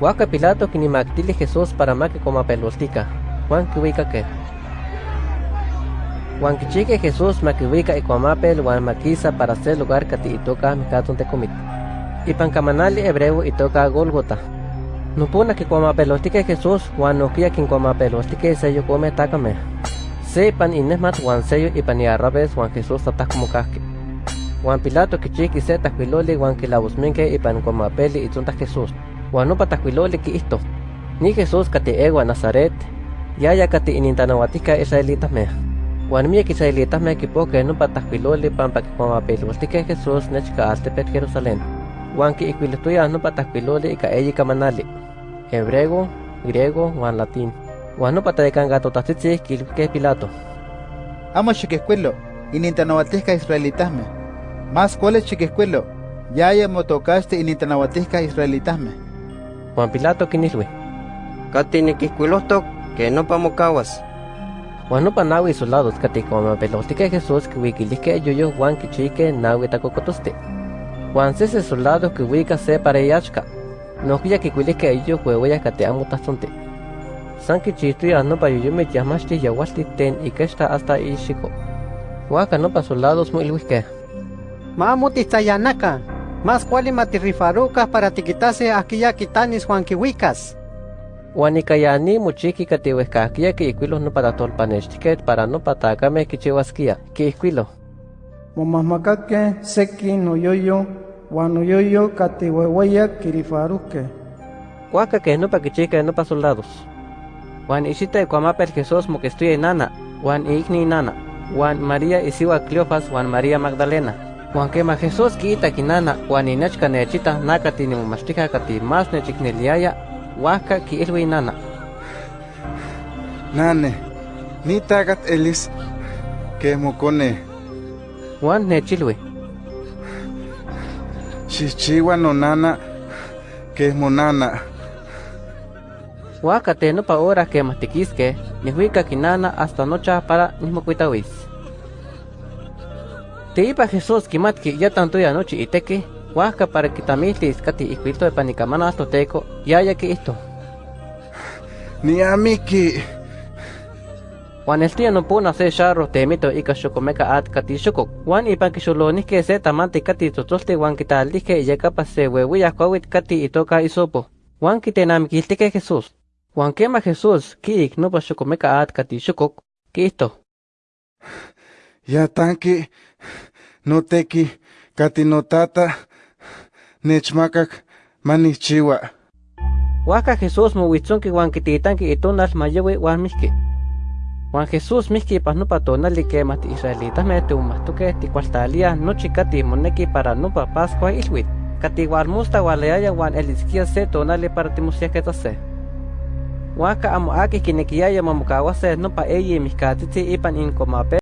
Huaca Pilato quinimactili Jesús para ma que coma pelostica. Juan que que. Juan Kichique Jesús maquihuica y cuamapel Juan maquisa para hacer lugar que te toca micaton te comit. Y pancamanali hebreo y toca Golgota. No pone que cuamapelostique Jesús Juan no quia quien cuamapelostique sello come takame. Se pan inesmat Juan sello y pan yarrabes Juan Jesús tatas como casque. Juan Pilato kichiki se taquiloli Juan que la busminque y pan cuamapeli y tonta Jesús. Que esto. Ni Jesús kate egua Nazaret. Ya ya kate inintanahuatica israelitas me. Juan mi israelitas me equipo que no pataquiloli pan pa que cuamapelostique Jesús nechka altepet Jerusalén. Juan que equiletuya no pataquiloli y ka eyi kamanali. Hebreo, griego, Juan latín. Juan no patadecan gato tatzitzi que Pilato. Amo chiquescuelo, inintanahuatisca israelitasme. Más cuáles chiquescuelo, ya haya motocaste inintanahuatisca israelitasme. Juan Pilato kinilwe. Katini kiscuilostok que no pamocawas. Juan no panawi soldados pelostique Jesús que wikilisque yoyo Juan kichique nawi tacocotoste. Juan sese soldados que wika se para yachka. No kuya que kuilisque ello huevoya kate amo tasonte. San kichituya no pa yoyo me yamashti yawasti ten y que está hasta ishiko. Huaca no pa soldados muy luisque. Mamuti tayanaka. Más cuali matirrifaruca para tiquitase aquella quitanis Juan Kiwikas. Huanicayani muchiki katihuescaquia que iquilos no para tolpanechtiquet para no patacame kichihuasquia, que iquilo. Momahmacaque seki noyoyo, guanoyoyo catihuehueya kirifaruque. Huaca que no pa kichica no pa soldados. Juan ishita cuamapel Jesús mo que estoy nana, Juan igni nana, Juan María isiwa Cleofas, Juan María Magdalena. Juan quema Jesús quita kinana, Juan inechka nechita nakati ni mumashtika kati mas nechikneliaya, Huaca ki ilwi nana. Nane, ni tagat elis que mocone. Juan nechilwi. Chichiwa no nana que monana. Huaca te no pa hora que matiquisque, ni huica kinana hasta nocha para nismocuitawis. Te ipa Jesús kimat que ya tanto ya noche y teque, huaca para que tamilis kati iquito de panicamana hasta teco, ya ya que esto. Ni amiki. Juan el tío no pudo hacer charro te mito y cachocomeca at kati shukok. Juan y pan kishulonis que se tamante kati totoste Juan quital dije ya capa se huehuya kawit kati y toca y sopo. Juan quitenam que Jesús. Juan quema Jesús, ki no pa chocomeca at kati shukok, que esto. Ya tanki no teki kati no tata nechmakak manichiwa. Huaca Jesús mo huitzon que Juan quititan que itonal mayewe Juan miski. Juan Jesús miski pas no patonali que mati israelitas me te umastuke ti cualtalia no chikati moneki para no pa pascua ilwit. Kati Juan musta waleaya Juan eliskia se tonali para ti musiake tase. Huaca amo aki kinekiaya mamukawase no pa eyi miskatiti ipan in komape